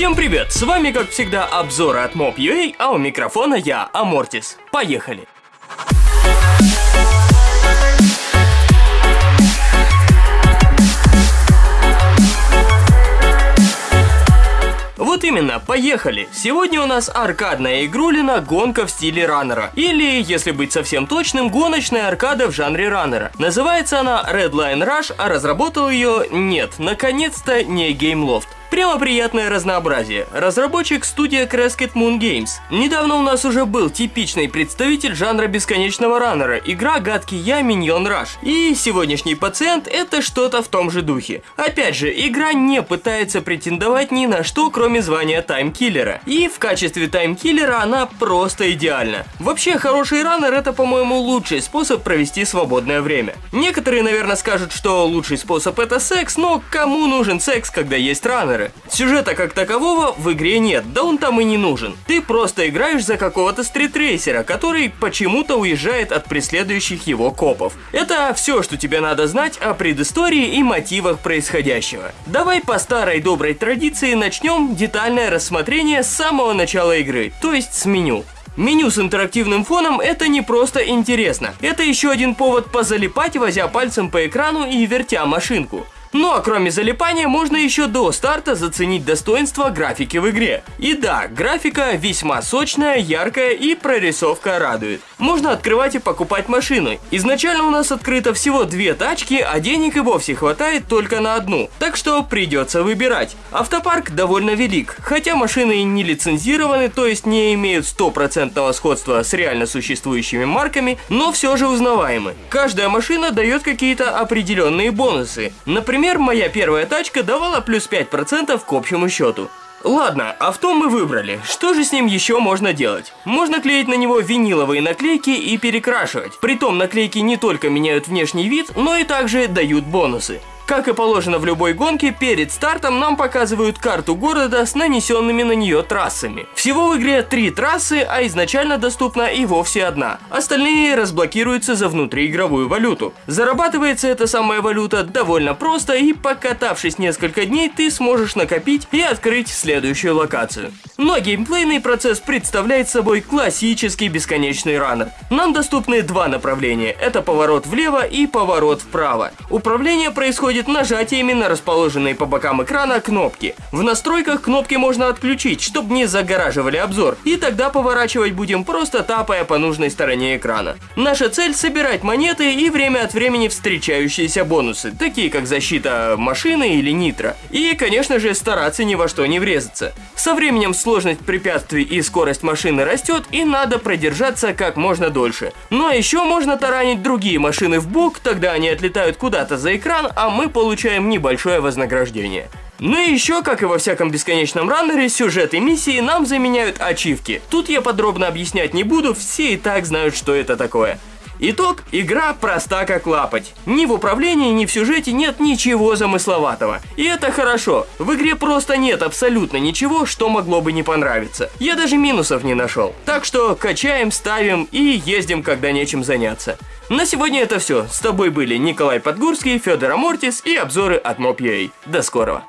Всем привет! С вами, как всегда, обзоры от Mob.ua, а у микрофона я, Амортис. Поехали! Вот именно, поехали! Сегодня у нас аркадная игрулина гонка в стиле раннера. Или, если быть совсем точным, гоночная аркада в жанре раннера. Называется она Redline Rush, а разработал ее, нет, наконец-то не Gameloft. Прямо приятное разнообразие. Разработчик студия Crescent Moon Games. Недавно у нас уже был типичный представитель жанра бесконечного раннера, игра «Гадкий я Миньон Rush». И сегодняшний пациент это что-то в том же духе. Опять же, игра не пытается претендовать ни на что, кроме звания таймкиллера. И в качестве таймкиллера она просто идеальна. Вообще, хороший раннер это, по-моему, лучший способ провести свободное время. Некоторые, наверное, скажут, что лучший способ это секс, но кому нужен секс, когда есть раннер? Геймеры. Сюжета как такового в игре нет, да он там и не нужен. Ты просто играешь за какого-то стритрейсера, который почему-то уезжает от преследующих его копов. Это все, что тебе надо знать о предыстории и мотивах происходящего. Давай по старой доброй традиции начнем детальное рассмотрение с самого начала игры, то есть с меню. Меню с интерактивным фоном это не просто интересно, это еще один повод позалипать, возя пальцем по экрану и вертя машинку. Ну а кроме залипания, можно еще до старта заценить достоинство графики в игре. И да, графика весьма сочная, яркая и прорисовка радует. Можно открывать и покупать машины. Изначально у нас открыто всего две тачки, а денег и вовсе хватает только на одну. Так что придется выбирать. Автопарк довольно велик, хотя машины не лицензированы, то есть не имеют стопроцентного сходства с реально существующими марками, но все же узнаваемы. Каждая машина дает какие-то определенные бонусы. Например, Например, моя первая тачка давала плюс 5% к общему счету. Ладно, авто мы выбрали. Что же с ним еще можно делать? Можно клеить на него виниловые наклейки и перекрашивать. Притом наклейки не только меняют внешний вид, но и также дают бонусы. Как и положено в любой гонке, перед стартом нам показывают карту города с нанесенными на нее трассами. Всего в игре три трассы, а изначально доступна и вовсе одна. Остальные разблокируются за внутриигровую валюту. Зарабатывается эта самая валюта довольно просто и покатавшись несколько дней ты сможешь накопить и открыть следующую локацию. Но геймплейный процесс представляет собой классический бесконечный раннер. Нам доступны два направления, это поворот влево и поворот вправо. Управление происходит происходит нажатиями на расположенные по бокам экрана кнопки. В настройках кнопки можно отключить, чтобы не загораживали обзор, и тогда поворачивать будем просто тапая по нужной стороне экрана. Наша цель собирать монеты и время от времени встречающиеся бонусы, такие как защита машины или нитро. И, конечно же, стараться ни во что не врезаться. Со временем сложность препятствий и скорость машины растет, и надо продержаться как можно дольше. Ну а еще можно таранить другие машины в бок, тогда они отлетают куда-то за экран, а мы получаем небольшое вознаграждение. Ну и еще, как и во всяком бесконечном раннере, сюжет и миссии нам заменяют ачивки. Тут я подробно объяснять не буду, все и так знают, что это такое. Итог – игра проста как лапоть. Ни в управлении, ни в сюжете нет ничего замысловатого. И это хорошо. В игре просто нет абсолютно ничего, что могло бы не понравиться. Я даже минусов не нашел. Так что качаем, ставим и ездим, когда нечем заняться. На сегодня это все. С тобой были Николай Подгурский, Федор Амортис и обзоры от Mob.ua. До скорого.